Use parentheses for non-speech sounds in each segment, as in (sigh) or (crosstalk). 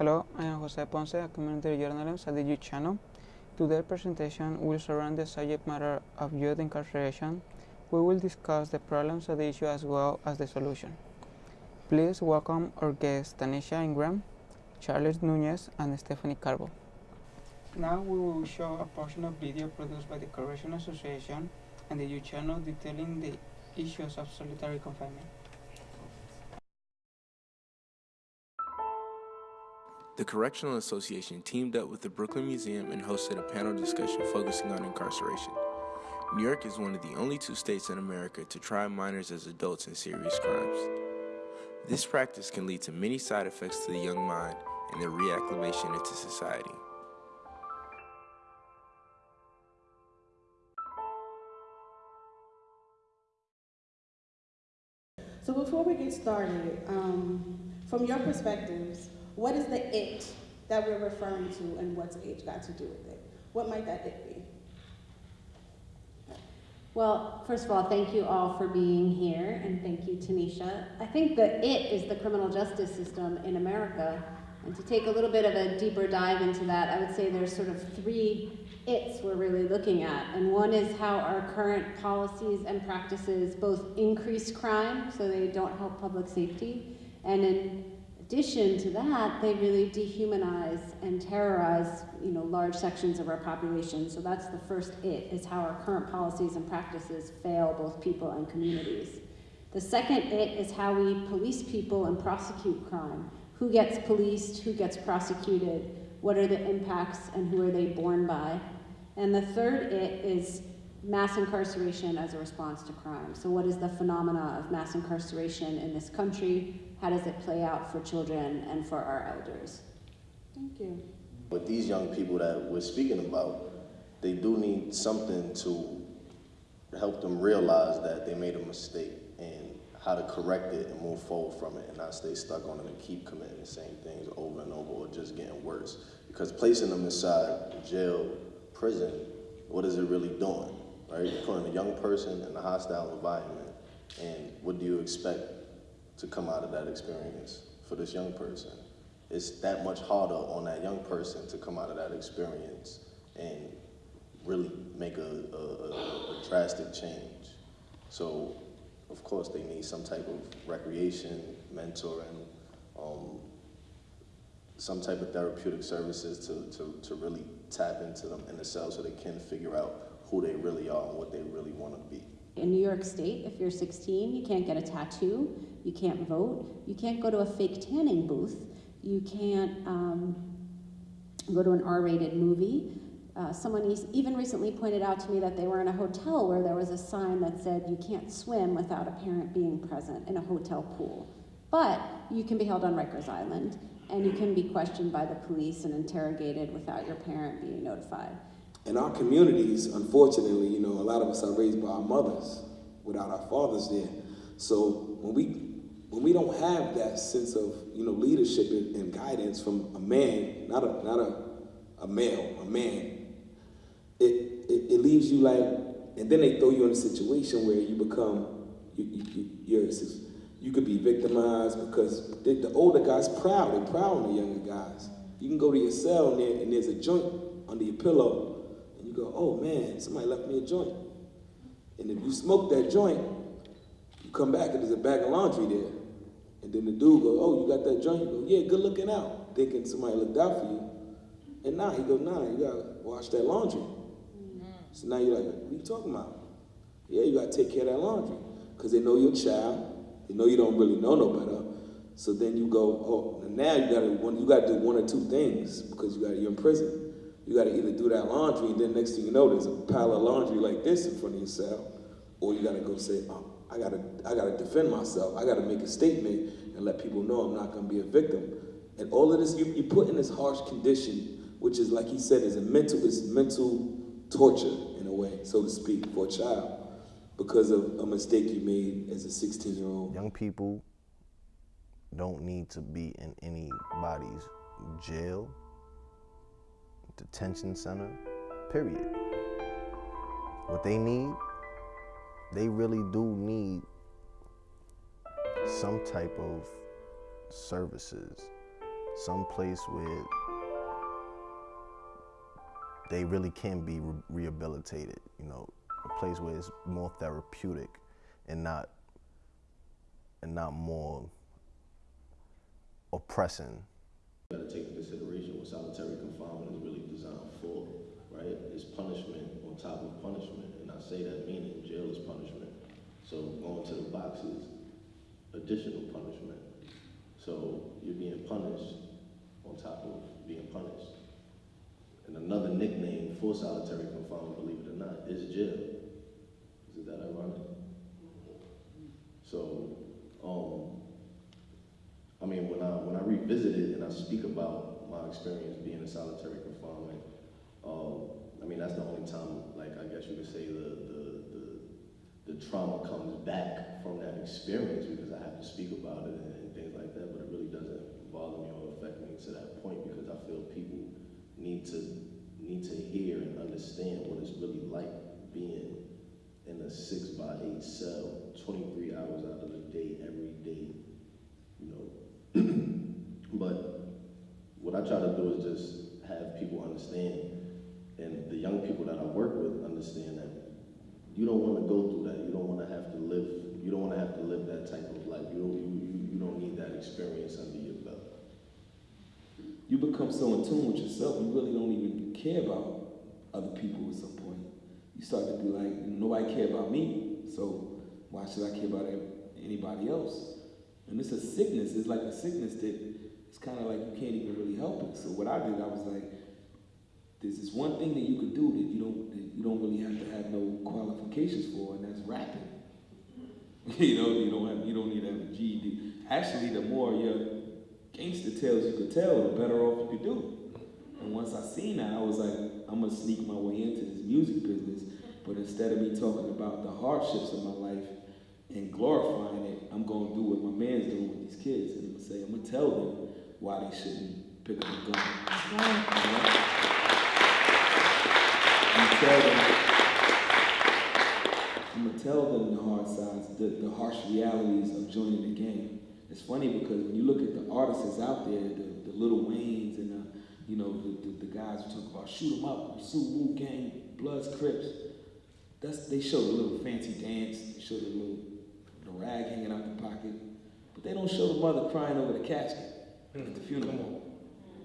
Hello, I am Jose Ponce, a community journalist at the Youth Channel. Today's presentation will surround the subject matter of youth incarceration. We will discuss the problems of the issue as well as the solution. Please welcome our guests Tanisha Ingram, Charles Nunez, and Stephanie Carbo. Now we will show a portion of video produced by the Correctional Association and the Youth Channel detailing the issues of solitary confinement. The Correctional Association teamed up with the Brooklyn Museum and hosted a panel discussion focusing on incarceration. New York is one of the only two states in America to try minors as adults in serious crimes. This practice can lead to many side effects to the young mind and their reacclimation into society. So before we get started, um, from your perspectives, what is the it that we're referring to and what's age got to do with it? What might that it be? Well, first of all, thank you all for being here, and thank you, Tanisha. I think the it is the criminal justice system in America. And to take a little bit of a deeper dive into that, I would say there's sort of three it's we're really looking at. And one is how our current policies and practices both increase crime, so they don't help public safety, and in addition to that, they really dehumanize and terrorize you know, large sections of our population. So that's the first it, is how our current policies and practices fail both people and communities. The second it is how we police people and prosecute crime. Who gets policed, who gets prosecuted, what are the impacts and who are they borne by? And the third it is mass incarceration as a response to crime. So what is the phenomena of mass incarceration in this country? How does it play out for children and for our elders? Thank you. With these young people that we're speaking about, they do need something to help them realize that they made a mistake and how to correct it and move forward from it and not stay stuck on it and keep committing the same things over and over or just getting worse. Because placing them inside jail, prison, what is it really doing? Right? You're putting a young person in a hostile environment and what do you expect to come out of that experience for this young person? It's that much harder on that young person to come out of that experience and really make a, a, a, a drastic change. So of course, they need some type of recreation, mentoring, um, some type of therapeutic services to, to, to really tap into them in the cell so they can figure out who they really are and what they really want to be. In New York State, if you're 16, you can't get a tattoo, you can't vote, you can't go to a fake tanning booth, you can't um, go to an R-rated movie. Uh, someone even recently pointed out to me that they were in a hotel where there was a sign that said you can't swim without a parent being present in a hotel pool. But you can be held on Rikers Island and you can be questioned by the police and interrogated without your parent being notified. In our communities, unfortunately, you know, a lot of us are raised by our mothers without our fathers there. So when we when we don't have that sense of you know leadership and, and guidance from a man, not a not a a male, a man, it, it, it leaves you like, and then they throw you in a situation where you become you, you, you're you could be victimized because the, the older guys proud. They're proud of the younger guys. You can go to your cell and, there, and there's a joint under your pillow, and you go, oh man, somebody left me a joint. And if you smoke that joint, you come back and there's a bag of laundry there. And then the dude goes, oh, you got that joint? You go, yeah, good looking out. Thinking somebody looked out for you. And now he goes, nah, you gotta wash that laundry. Mm-hmm. So now you're like, what are you talking about? Yeah, you gotta take care of that laundry. Because they know your child, They know you don't really know no better. So then you go, oh, now you gotta you gotta do one or two things because you gotta you're in prison. You gotta either do that laundry, and then next thing you know, there's a pile of laundry like this in front of your cell, or you gotta go say, oh, I gotta I gotta defend myself. I gotta make a statement and let people know I'm not gonna be a victim. And all of this, you, you put in this harsh condition, which is like he said, is a mental is mental torture in a way, so to speak, for a child because of a mistake you made as a 16 year old? Young people don't need to be in anybody's jail, detention center, period. What they need, they really do need some type of services some place where they really can be re- rehabilitated. You know, a place where it's more therapeutic and not and not more oppressing. You gotta take into consideration what solitary confinement is really designed for, right? It's punishment on top of punishment, and I say that meaning. So going to the box is additional punishment. So you're being punished on top of being punished. And another nickname for solitary confinement, believe it or not, is jail. Is that ironic? So, um, I mean, when I when I revisit it and I speak about my experience being in solitary confinement, um, I mean that's the only time, like I guess you could say the the, the trauma comes back from that experience because I have to speak about it and, and things like that. But it really doesn't bother me or affect me to that point because I feel people need to need to hear and understand what it's really like being in a six by eight cell, 23 hours out of the day, every day, you know. (clears throat) but what I try to do is just have people understand, and the young people that I work with understand that you don't want to go through that. You don't want to have to live. You don't want to have to live that type of life. You don't. You, you, don't need that experience under your belt. You become so in tune with yourself, you really don't even care about other people at some point. You start to be like, nobody care about me, so why should I care about anybody else? And it's a sickness. It's like a sickness that it's kind of like you can't even really help it. So what I did, I was like, there's this one thing that you could do that you don't that you don't really have to have no qualifications for, and that's rapping. (laughs) you know, you don't have you don't need to have a GED. Actually, the more your gangster tales you could tell, the better off you could do. And once I seen that, I was like, I'm gonna sneak my way into this music business. But instead of me talking about the hardships of my life and glorifying it, I'm gonna do what my man's doing with these kids. And I'm gonna say, I'm gonna tell them why they shouldn't pick up a gun. I'm gonna tell them, I'm gonna tell them the hard sides, the, the harsh realities of joining the game. It's funny because when you look at the artists out there, the, the Lil Waynes and the, you know, the, the, the guys who talk about shoot 'em up, Sue Wu Gang, Bloods, Crips, that's, they show the little fancy dance, they show the little the rag hanging out the pocket, but they don't show the mother crying over the casket at the hmm. funeral.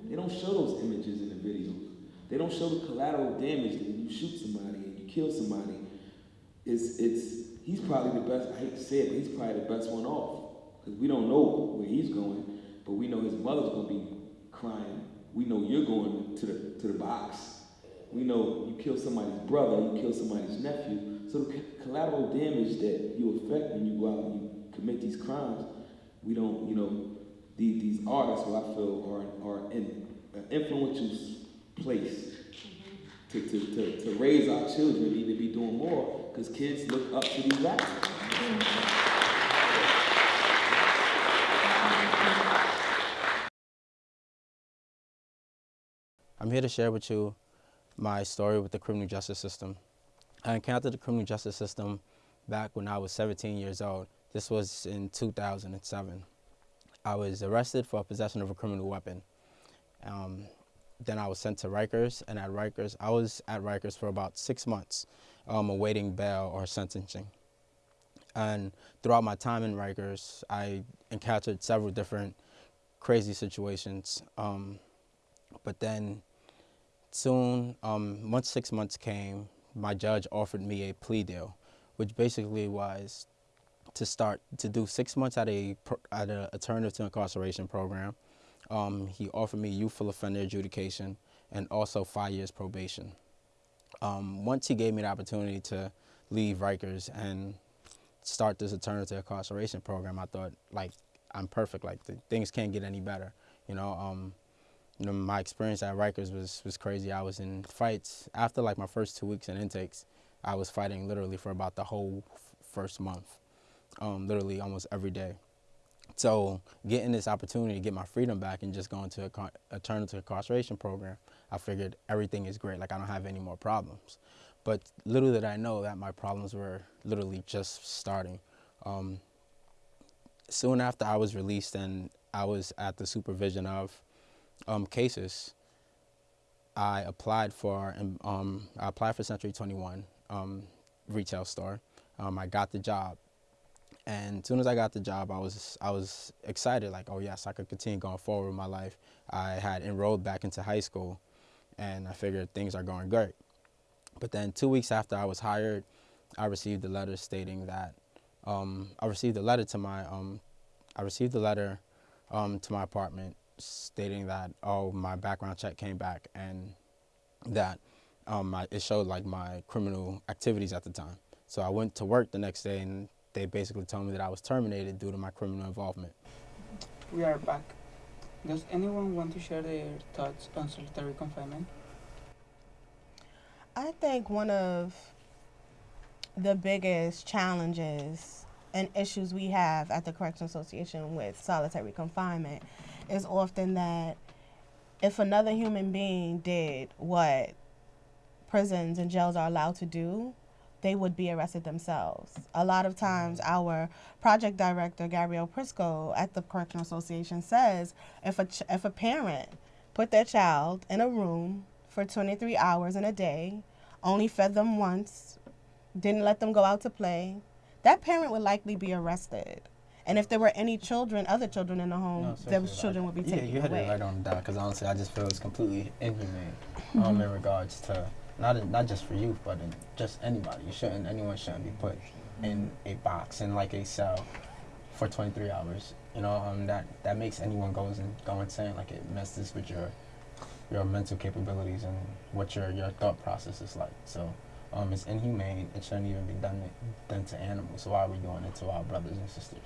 They don't show those images in the videos. They don't show the collateral damage that when you shoot somebody and you kill somebody. It's, it's, he's probably the best, I hate to say it, but he's probably the best one off. Because we don't know where he's going, but we know his mother's going to be crying. We know you're going to the, to the box. We know you kill somebody's brother, you kill somebody's nephew. So the collateral damage that you affect when you go out and you commit these crimes, we don't, you know, these, these artists, who I feel are, are in an influential place to, to, to, to raise our children need to be doing more because kids look up to these rappers. I'm here to share with you my story with the criminal justice system. I encountered the criminal justice system back when I was 17 years old. This was in 2007. I was arrested for possession of a criminal weapon. Um, then I was sent to Rikers, and at Rikers, I was at Rikers for about six months, um, awaiting bail or sentencing. And throughout my time in Rikers, I encountered several different crazy situations. Um, but then soon, um, once six months came, my judge offered me a plea deal, which basically was to start to do six months at a at an alternative to incarceration program. Um, he offered me youthful offender adjudication and also five years probation. Um, once he gave me the opportunity to leave Rikers and start this alternative incarceration program, I thought like I'm perfect. Like things can't get any better. You know, um, you know, my experience at Rikers was was crazy. I was in fights after like my first two weeks in intakes. I was fighting literally for about the whole first month, um, literally almost every day. So getting this opportunity to get my freedom back and just going to a alternative incarceration program, I figured everything is great. Like I don't have any more problems. But little did I know that my problems were literally just starting. Um, soon after I was released and I was at the supervision of um, cases, I applied for um, I applied for Century 21 um, retail store. Um, I got the job, and as soon as I got the job, I was I was excited. Like, oh yes, I could continue going forward with my life. I had enrolled back into high school, and I figured things are going great. But then two weeks after I was hired, I received a letter stating that um, I received a letter to my um, I received a letter um, to my apartment stating that oh my background check came back and that um, my, it showed like my criminal activities at the time. So I went to work the next day and they basically told me that I was terminated due to my criminal involvement. We are back. Does anyone want to share their thoughts on solitary confinement? I think one of the biggest challenges and issues we have at the Correction Association with solitary confinement is often that if another human being did what prisons and jails are allowed to do, they would be arrested themselves. A lot of times, our project director, Gabrielle Prisco, at the Correctional Association says if a, ch- if a parent put their child in a room for 23 hours in a day, only fed them once, didn't let them go out to play, that parent would likely be arrested. And if there were any children, other children in the home, No, those children would be yeah, taken you hit away. it right on the dot. Because honestly, I just feel it's completely inhumane Mm-hmm. um, in regards to not in, not just for youth, but in just anybody. You shouldn't anyone shouldn't be put in a box in like a cell for 23 hours. You know, um, that that makes anyone goes and go insane. Like it messes with your your mental capabilities and what your your thought process is like. So. Um, it's inhumane. It shouldn't even be done done to animals. So why are we doing it to our brothers and sisters?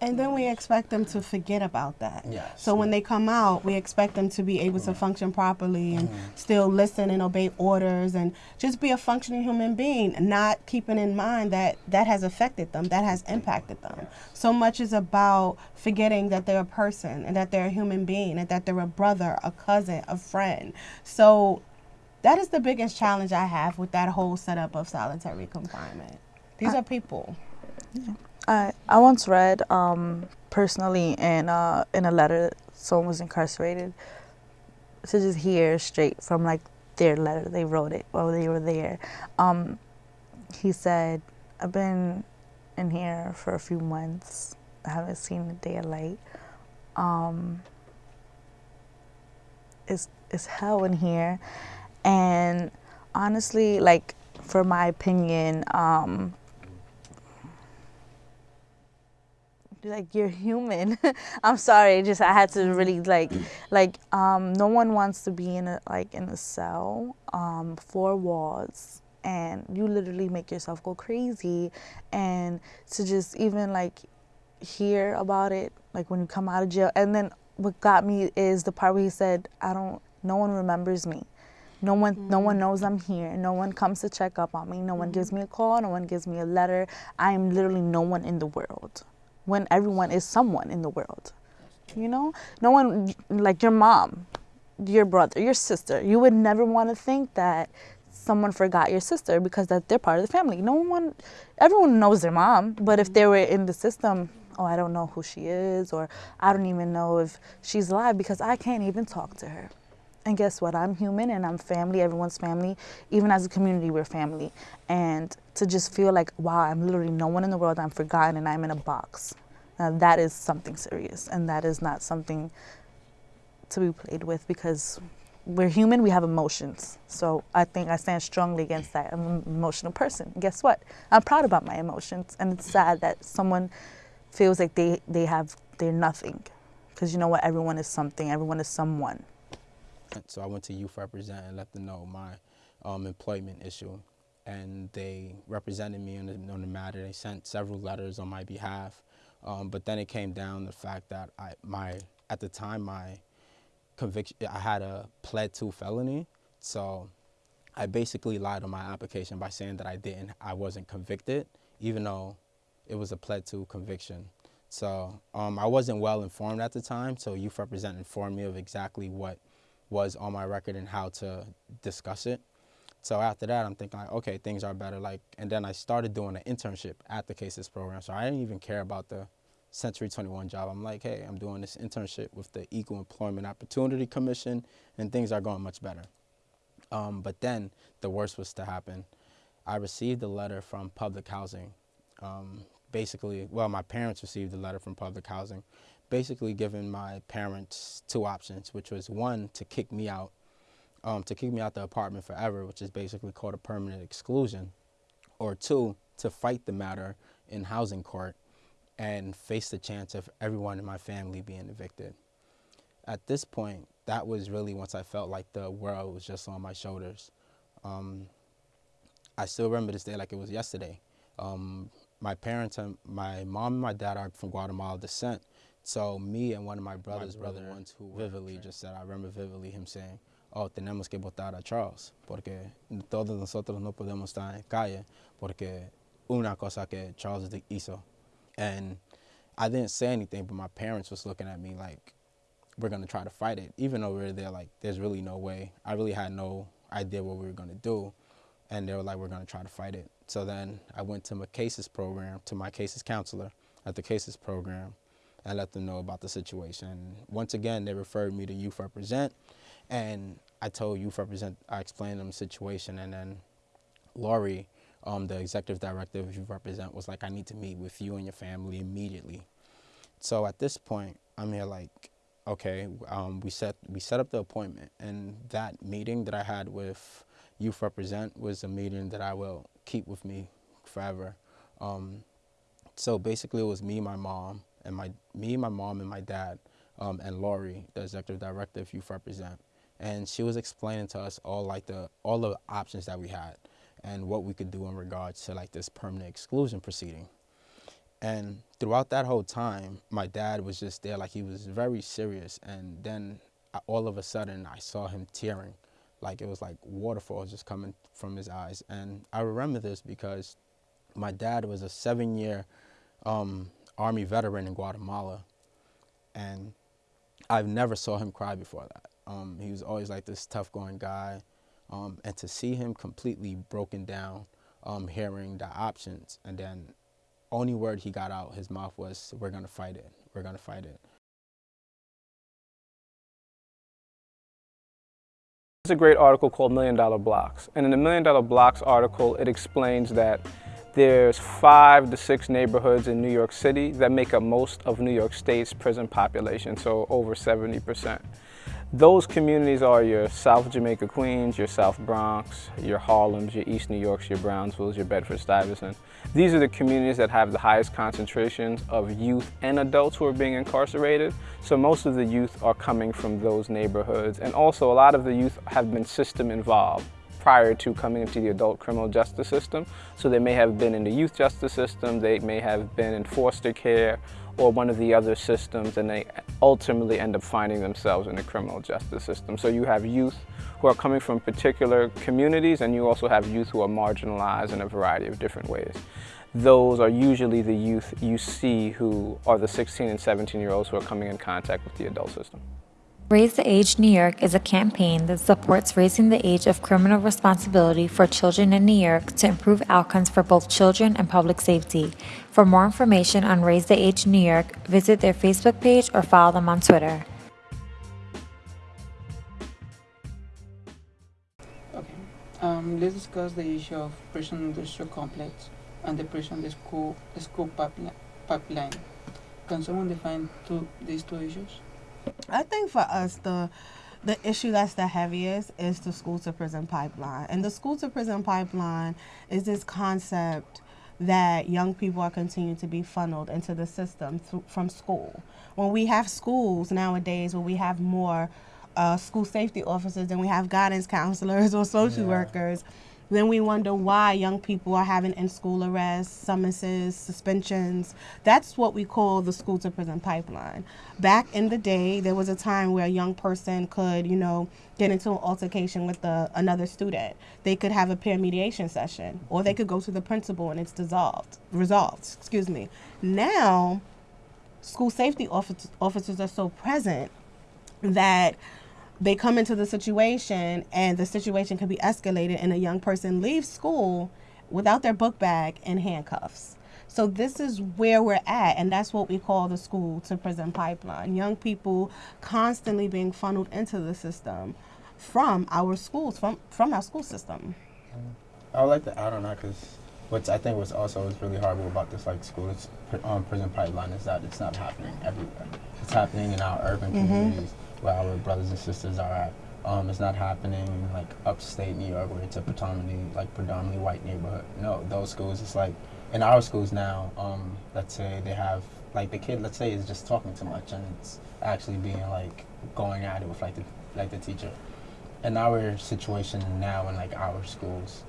And then we expect them to forget about that. Yes. So when they come out, we expect them to be able to function properly and still listen and obey orders and just be a functioning human being, not keeping in mind that that has affected them, that has impacted them. So much is about forgetting that they're a person and that they're a human being and that they're a brother, a cousin, a friend. So that is the biggest challenge I have with that whole setup of solitary confinement. These are people. I I once read um, personally in uh, in a letter someone was incarcerated to just hear straight from like their letter they wrote it while they were there. Um, he said, "I've been in here for a few months. I haven't seen the day of light. Um, it's it's hell in here, and honestly, like for my opinion." Um, like you're human. (laughs) I'm sorry just i had to really like like um no one wants to be in a like in a cell um four walls and you literally make yourself go crazy. And to just even like hear about it like when you come out of jail. And then what got me is the part where he said i don't no one remembers me no one no one mm. knows i'm here no one comes to check up on me no one gives mm. me a call no one gives me a letter i am literally no one in the world when everyone is someone in the world. You know, no one like your mom, your brother, your sister. You would never want to think that someone forgot your sister because that they're part of the family. No one, everyone knows their mom, but if they mm. were in the system, oh, I don't know who she is, or I don't even know if she's alive because I can't even talk to her. And guess what? I'm human and I'm family. Everyone's family. Even as a community, we're family. And to just feel like, wow, I'm literally no one in the world. I'm forgotten and I'm in a box. Now that is something serious, and that is not something to be played with because we're human. We have emotions. So I think I stand strongly against that. I'm an emotional person. Guess what? I'm proud about my emotions, and it's sad that someone feels like they they have they're nothing. Because you know what? Everyone is something. Everyone is someone. So I went to Youth Represent and let them know my um, employment issue. And they represented me on the, on the matter. They sent several letters on my behalf. Um, but then it came down to the fact that I, my, at the time, my conviction, I had a pled to felony. So I basically lied on my application by saying that I didn't, I wasn't convicted, even though it was a pled to conviction. So um, I wasn't well informed at the time. So Youth Represent informed me of exactly what was on my record and how to discuss it. So after that, I'm thinking like, okay, things are better. Like, and then I started doing an internship at the Cases program. So I didn't even care about the Century 21 job. I'm like, hey, I'm doing this internship with the Equal Employment Opportunity Commission, and things are going much better. Um, but then the worst was to happen. I received a letter from public housing. Um, basically, well, my parents received a letter from public housing, basically giving my parents two options, which was one, to kick me out, um, to kick me out the apartment forever, which is basically called a permanent exclusion, or two, to fight the matter in housing court and face the chance of everyone in my family being evicted. At this point, that was really once I felt like the world was just on my shoulders. Um, I still remember this day like it was yesterday. Um, my parents and my mom and my dad are from Guatemala descent. So me and one of my brothers my brother, were the ones who vividly just said, I remember vividly him saying, oh, tenemos que votar a Charles, porque todos nosotros no podemos estar en calle, porque una cosa que Charles hizo. And I didn't say anything, but my parents was looking at me like, we're gonna try to fight it. Even though we were there, like, there's really no way. I really had no idea what we were gonna do. And they were like, we're gonna try to fight it. So then I went to my cases program, to my cases counselor at the cases program, and let them know about the situation. Once again, they referred me to Youth Represent, and I told Youth Represent, I explained them the situation, and then Laurie um, the executive director of Youth Represent was like, I need to meet with you and your family immediately. So at this point, I'm here like, okay, um, we set we set up the appointment, and that meeting that I had with Youth Represent was a meeting that I will keep with me forever. Um, so basically, it was me, my mom, and my me, my mom, and my dad, um, and Laurie, the executive director of Youth Represent, and she was explaining to us all like the all the options that we had and what we could do in regards to like this permanent exclusion proceeding. And throughout that whole time, my dad was just there, like he was very serious. And then I, all of a sudden, I saw him tearing, like it was like waterfalls just coming from his eyes. And I remember this because my dad was a seven-year um, Army veteran in Guatemala, and I've never saw him cry before that. Um, he was always like this tough-going guy. Um, and to see him completely broken down, um, hearing the options, and then only word he got out his mouth was, "We're gonna fight it. We're gonna fight it." There's a great article called Million Dollar Blocks. And in the Million Dollar Blocks article, it explains that there's five to six neighborhoods in New York City that make up most of New York State's prison population, so over 70%. Those communities are your South Jamaica Queens, your South Bronx, your Harlems, your East New Yorks, your Brownsvilles, your Bedford Stuyvesant. These are the communities that have the highest concentrations of youth and adults who are being incarcerated. So most of the youth are coming from those neighborhoods. And also a lot of the youth have been system involved prior to coming into the adult criminal justice system. So they may have been in the youth justice system, they may have been in foster care, or one of the other systems and they ultimately end up finding themselves in the criminal justice system. So you have youth who are coming from particular communities and you also have youth who are marginalized in a variety of different ways. Those are usually the youth you see who are the 16 and 17 year olds who are coming in contact with the adult system. Raise the Age New York is a campaign that supports raising the age of criminal responsibility for children in New York to improve outcomes for both children and public safety. For more information on Raise the Age New York, visit their Facebook page or follow them on Twitter. Okay, um, let's discuss the issue of prison industrial complex and the prison school school pipeline. Can someone define two, these two issues? I think for us, the the issue that's the heaviest is the school to prison pipeline. And the school to prison pipeline is this concept that young people are continuing to be funneled into the system through, from school. When we have schools nowadays where we have more uh, school safety officers than we have guidance counselors or social yeah. workers, then we wonder why young people are having in school arrests, summonses, suspensions. That's what we call the school to prison pipeline. Back in the day, there was a time where a young person could, you know, get into an altercation with the, another student. They could have a peer mediation session, or they could go to the principal and it's dissolved, resolved. Excuse me. Now, school safety officers are so present that they come into the situation and the situation can be escalated and a young person leaves school without their book bag and handcuffs. So this is where we're at, and that's what we call the school to prison pipeline. Young people constantly being funneled into the system from our schools, from from our school system. I would like to add on that because what I think was also is really horrible about this like school um, prison pipeline is that it's not happening everywhere. It's happening in our urban Mhm. communities where our brothers and sisters are at. Um, it's not happening in like upstate New York where it's a predominantly like predominantly white neighborhood. No, those schools it's like in our schools now. Um, let's say they have like the kid let's say is just talking too much and it's actually being like going at it with like the like the teacher. In our situation now in like our schools,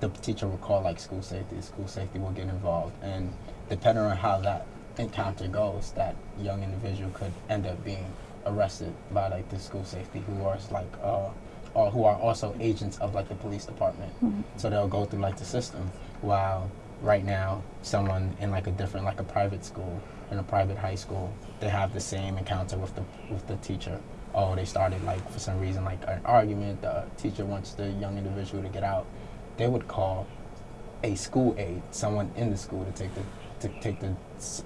the teacher will call like school safety. School safety will get involved, and depending on how that encounter goes, that young individual could end up being arrested by like the school safety, who are like uh, or who are also agents of like the police department. Mhm. So they'll go through like the system. While right now, someone in like a different like a private school in a private high school, they have the same encounter with the with the teacher. Oh, they started like for some reason like an argument. The teacher wants the young individual to get out. They would call a school aide, someone in the school, to take the to take the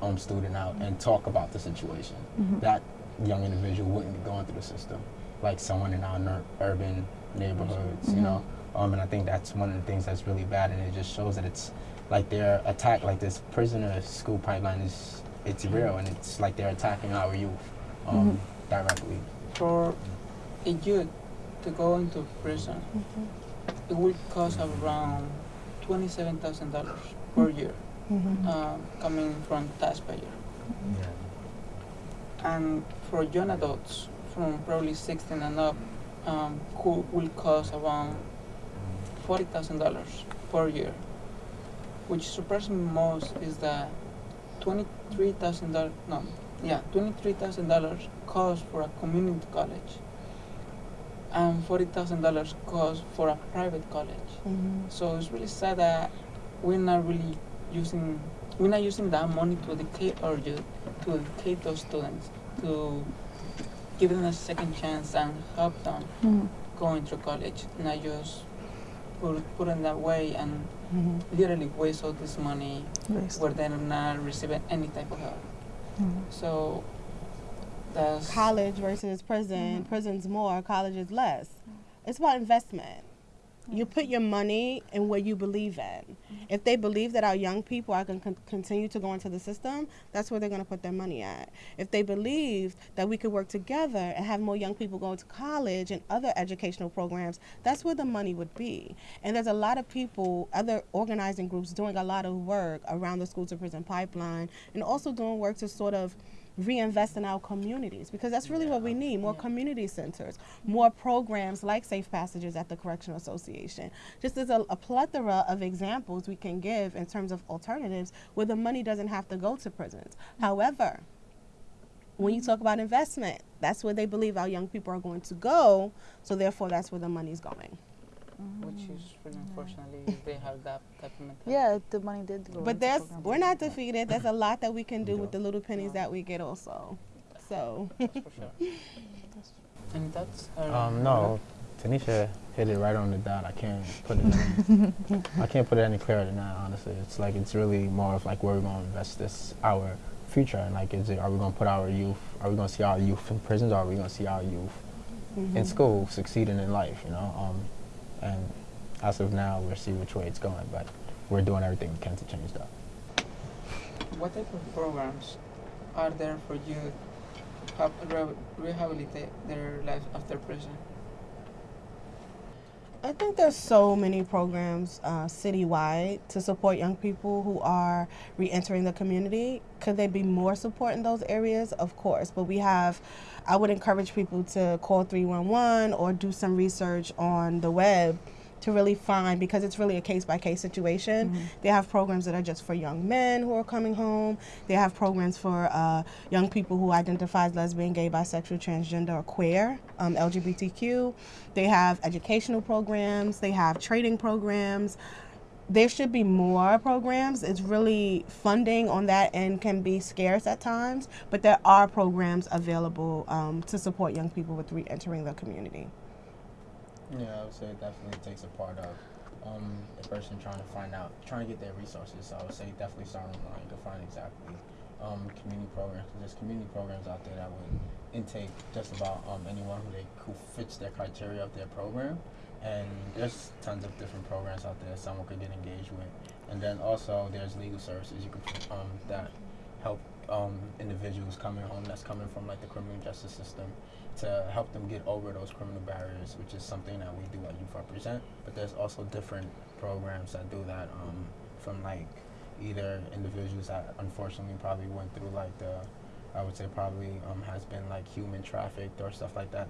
um, student out and talk about the situation. Mhm. That young individual wouldn't be going through the system like someone in our ner- urban neighborhoods, you Mhm. know. Um, and I think that's one of the things that's really bad, and it just shows that it's like they're attack, like this prisoner school pipeline is it's real, and it's like they're attacking our youth um, directly. For a youth to go into prison, it will cost around twenty-seven thousand dollars per year, Mhm. um, coming from taxpayer. And for young adults from probably 16 and up, um, who will cost around forty thousand dollars per year. Which surprised me most is that twenty-three thousand dollars. No, yeah, twenty-three thousand dollars cost for a community college, and forty thousand dollars cost for a private college. Mhm. So it's really sad that we're not really using we're not using that money to educate our youth, to educate those students, to give them a second chance and help them Mhm. going through college, not just put put it that way and Mhm. literally waste all this money Waste. where they're not receiving any type of help. Mhm. So that's college versus prison. Prison's more, college is less. It's about investment. You put your money in what you believe in. If they believe that our young people are going to con- continue to go into the system, that's where they're going to put their money at. If they believe that we could work together and have more young people go to college and other educational programs, that's where the money would be. And there's a lot of people, other organizing groups, doing a lot of work around the school to prison pipeline and also doing work to sort of reinvest in our communities because that's really what we need more community centers more programs like safe passages at the correctional association. Just as a, a plethora of examples we can give in terms of alternatives where the money doesn't have to go to prisons. However when you talk about investment that's where they believe our young people are going to go so therefore that's where the money's going which is really unfortunately if (laughs) they have that type of mentality. Yeah, the money did go. but into there's we're not defeated there's a lot that we can do with the little pennies that we get also so That's for sure. (laughs) Any thoughts? or- Um, no, Tanisha hit it right on the dot. I can't put it. Any, (laughs) I can't put it any clearer than that. Honestly, it's like it's really more of like where we're going to invest this our future and like is it are we going to put our youth? Are we going to see our youth in prisons? or Are we going to see our youth in Mhm. school succeeding in life? You know, um, and as of now, we'll see which way it's going, but we're doing everything we can to change that. What type of programs are there for youth to help re- rehabilitate their lives after prison? I think there's so many programs uh, citywide to support young people who are re-entering the community. Could there be more support in those areas? Of course, but we have. I would encourage people to call 311 or do some research on the web to really find because it's really a case by case situation. They have programs that are just for young men who are coming home. They have programs for uh, young people who identify as lesbian, gay, bisexual, transgender, or queer, um, LGBTQ. They have educational programs. They have trading programs. There should be more programs. It's really funding on that end can be scarce at times, but there are programs available um, to support young people with re-entering the community. Yeah, I would say it definitely takes a part of um, a person trying to find out, trying to get their resources. So I would say definitely start online to find exactly um, community programs. There's community programs out there that would intake just about um, anyone who they who fits their criteria of their program. And there's tons of different programs out there someone could get engaged with. And then also there's legal services you could um, that help um, individuals coming home that's coming from like the criminal justice system to help them get over those criminal barriers, which is something that we do at Youth Represent. But there's also different programs that do that um, from like either individuals that unfortunately probably went through like the, I would say probably um, has been like human trafficked or stuff like that.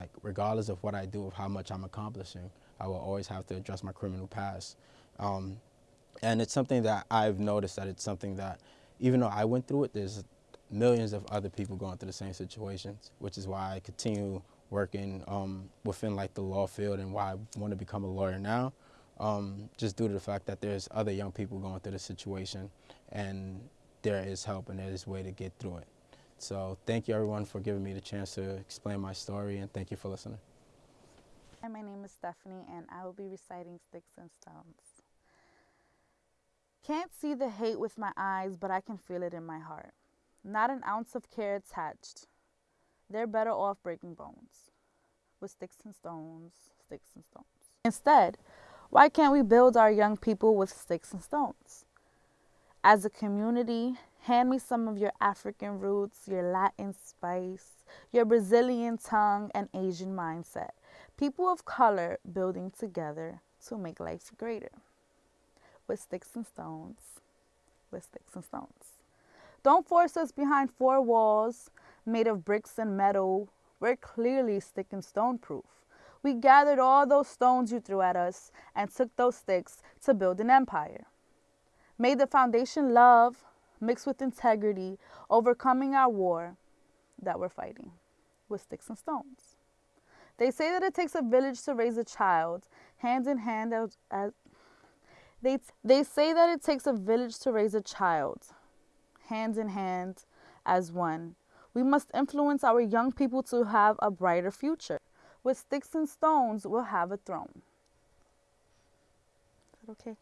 Like regardless of what I do, of how much I'm accomplishing, I will always have to address my criminal past. Um, and it's something that I've noticed that it's something that, even though I went through it, there's millions of other people going through the same situations, which is why I continue working um, within like the law field and why I want to become a lawyer now. Um, just due to the fact that there's other young people going through the situation and there is help and there is a way to get through it. So thank you everyone for giving me the chance to explain my story and thank you for listening. Hi, my name is Stephanie and I will be reciting Sticks and Stones. Can't see the hate with my eyes, but I can feel it in my heart. Not an ounce of care attached. They're better off breaking bones with sticks and stones, sticks and stones. Instead, why can't we build our young people with sticks and stones? As a community, hand me some of your African roots, your Latin spice, your Brazilian tongue, and Asian mindset. People of color building together to make life greater. With sticks and stones, with sticks and stones. Don't force us behind four walls made of bricks and metal. We're clearly stick and stone proof. We gathered all those stones you threw at us and took those sticks to build an empire. Made the foundation love mixed with integrity, overcoming our war that we're fighting with sticks and stones. They say that it takes a village to raise a child, hand in hand as, as they, they say that it takes a village to raise a child, hand in hand as one. We must influence our young people to have a brighter future. With sticks and stones, we'll have a throne. Is that okay?